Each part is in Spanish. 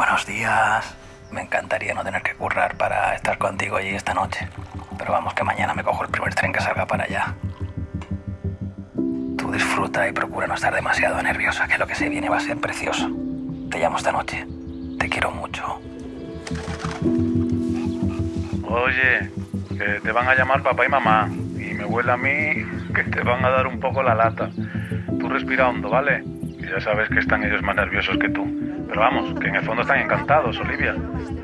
Buenos días. Me encantaría no tener que currar para estar contigo allí esta noche. Pero vamos que mañana me cojo el primer tren que salga para allá. Tú disfruta y procura no estar demasiado nerviosa, que lo que se viene va a ser precioso. Te llamo esta noche. Te quiero mucho. Oye, que te van a llamar papá y mamá. Y me huele a mí que te van a dar un poco la lata. Tú respira hondo, ¿vale? Y ya sabes que están ellos más nerviosos que tú. Pero vamos, que en el fondo están encantados, Olivia.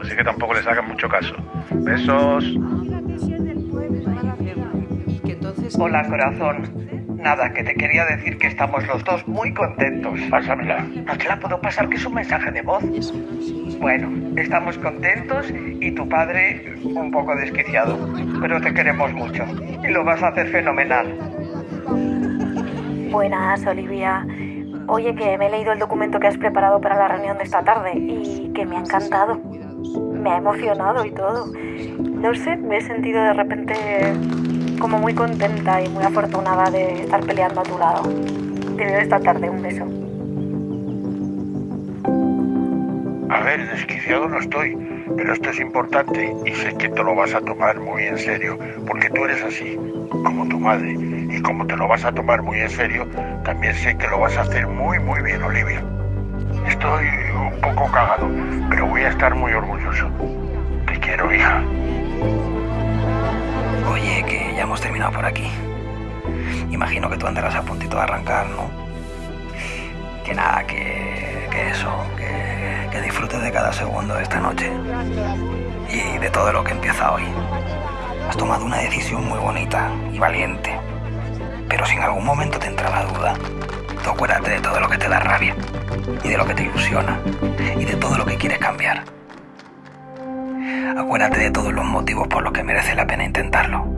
Así que tampoco les hagan mucho caso. Besos. Hola, corazón. Nada, que te quería decir que estamos los dos muy contentos. Pásamela. No te la puedo pasar, que es un mensaje de voz. Bueno, estamos contentos y tu padre un poco desquiciado. Pero te queremos mucho y lo vas a hacer fenomenal. Buenas, Olivia. Oye, que me he leído el documento que has preparado para la reunión de esta tarde y que me ha encantado. Me ha emocionado y todo. No sé, me he sentido de repente como muy contenta y muy afortunada de estar peleando a tu lado. Te veo esta tarde, un beso. A ver, desquiciado no estoy, pero esto es importante y sé que te lo vas a tomar muy en serio, porque tú eres así, como tu madre, y como te lo vas a tomar muy en serio, también sé que lo vas a hacer muy, muy bien, Olivia. Estoy un poco cagado, pero voy a estar muy orgulloso. Te quiero, hija. Oye, que ya hemos terminado por aquí. Imagino que tú andarás a puntito de arrancar, ¿no? Que nada, que, de cada segundo de esta noche y de todo lo que empieza hoy. Has tomado una decisión muy bonita y valiente, pero si en algún momento te entra la duda, tú acuérdate de todo lo que te da rabia y de lo que te ilusiona y de todo lo que quieres cambiar. Acuérdate de todos los motivos por los que merece la pena intentarlo.